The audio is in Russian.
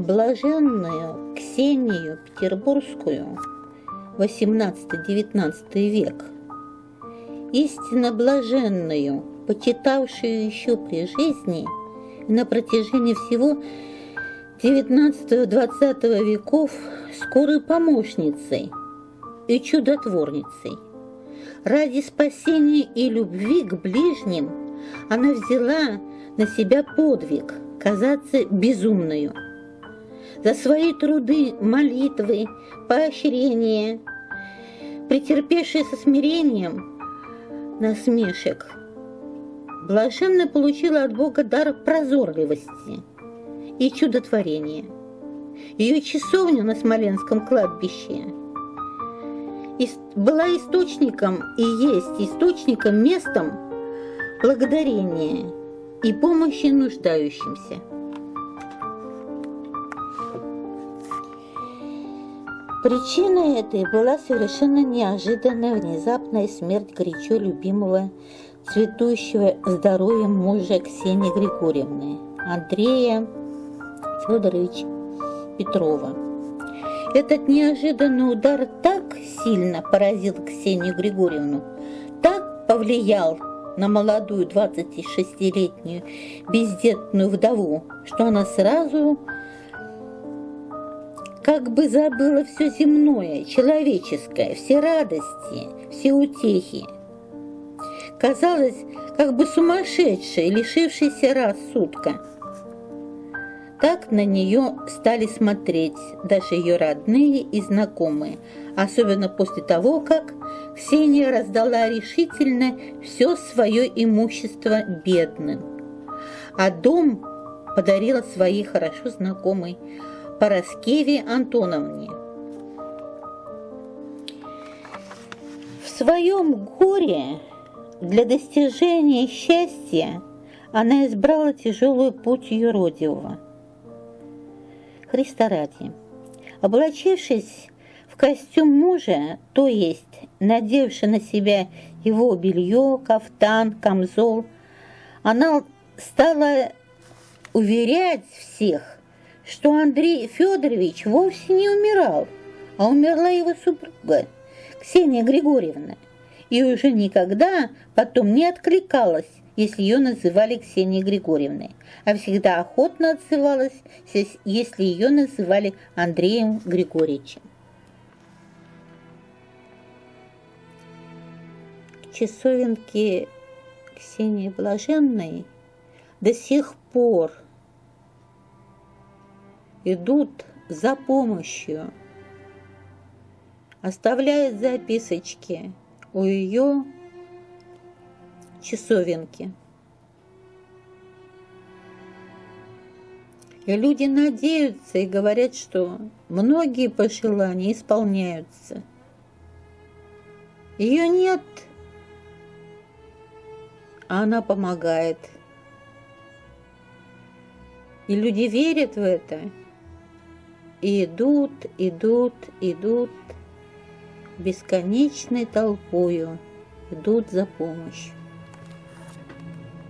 блаженную Ксению Петербургскую, 18-19 век, истинно блаженную, почитавшую еще при жизни и на протяжении всего 19-20 веков скорой помощницей и чудотворницей. Ради спасения и любви к ближним она взяла на себя подвиг казаться безумную. За свои труды, молитвы, поощрения, претерпевшие со смирением насмешек, блаженно получила от Бога дар прозорливости и чудотворения. Ее часовня на Смоленском кладбище была источником и есть источником, местом благодарения и помощи нуждающимся. Причиной этой была совершенно неожиданная внезапная смерть горячо любимого цветущего здоровьем мужа Ксении Григорьевны, Андрея Федоровича Петрова. Этот неожиданный удар так сильно поразил Ксению Григорьевну, так повлиял на молодую 26-летнюю бездетную вдову, что она сразу как бы забыла все земное, человеческое, все радости, все утехи. Казалось, как бы сумасшедшая, лишившаяся рассудка. Так на нее стали смотреть даже ее родные и знакомые, особенно после того, как Ксения раздала решительно все свое имущество бедным, а дом подарила своей хорошо знакомой Пороскеве Антоновне. В своем горе для достижения счастья она избрала тяжелый путь юродивого – Христа ради. Облачившись в костюм мужа, то есть надевши на себя его белье, кафтан, камзол, она стала уверять всех, что Андрей Федорович вовсе не умирал, а умерла его супруга Ксения Григорьевна, и уже никогда потом не откликалась если ее называли Ксенией Григорьевной, а всегда охотно отзывалась, если ее называли Андреем Григорьевичем. К часовенке Ксении Блаженной до сих пор идут за помощью, оставляют записочки у ее часовенки. И люди надеются и говорят, что многие пожелания исполняются. Ее нет, а она помогает. И люди верят в это. И идут, идут, идут бесконечной толпою, идут за помощью.